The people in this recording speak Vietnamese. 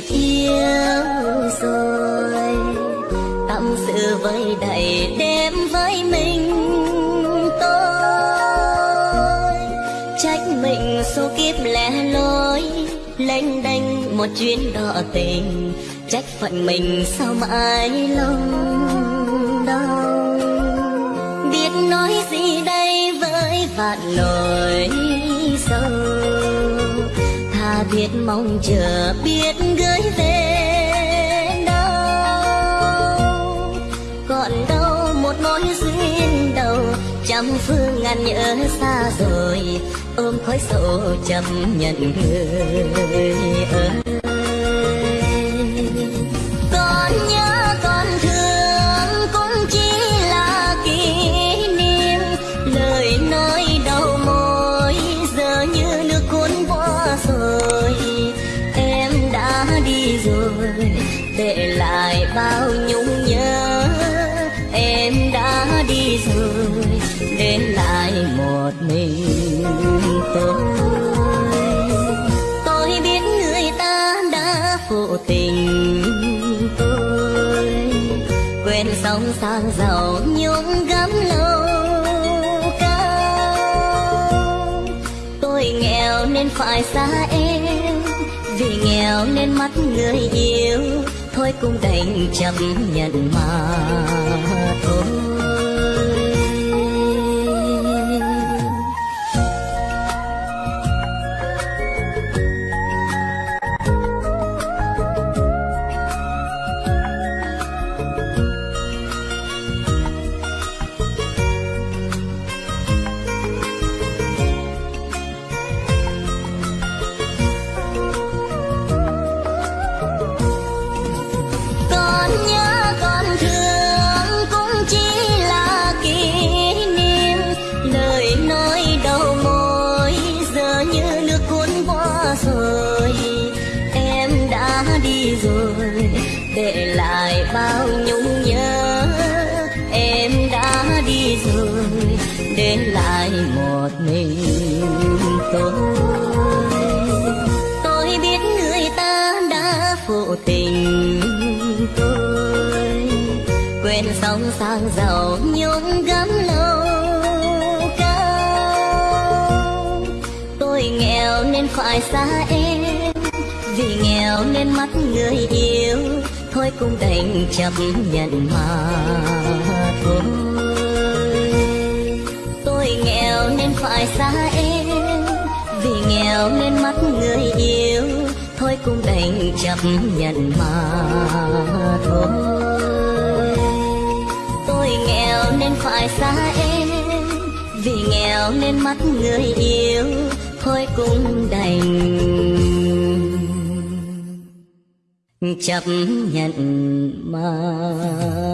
phiêu rồi tâm sự với đầy đêm với mình tôi trách mình số kiếp lẻ loi lênh đênh một chuyến đò tình trách phận mình sao mãi lòng đau biết nói gì đây với vạn lời biết mong chờ, biết gửi về đâu. Còn đâu một mối duyên đầu, trăm phương ngàn nhớ xa rồi, ôm khói sầu chấp nhận người ơi. Còn sống sang giàu nhung gấm lâu cao. Tôi nghèo nên phải xa em, vì nghèo nên mắt người yêu. Thôi cũng đành chấp nhận mà thôi. Đi rồi, để lại bao nhung nhớ. Em đã đi rồi, để lại một mình tôi. Tôi biết người ta đã phụ tình tôi. Quên sóng sang giàu nhung gấm lâu cao. Tôi nghèo nên phải xa em vì nghèo nên mắt người yêu. Thôi cũng đành chấp nhận mà thôi. Tôi nghèo nên phải xa em, vì nghèo nên mắt người yêu. Thôi cũng đành chấp nhận mà thôi. Tôi nghèo nên phải xa em, vì nghèo nên mắt người yêu. Thôi cũng đành chấp nhận mà.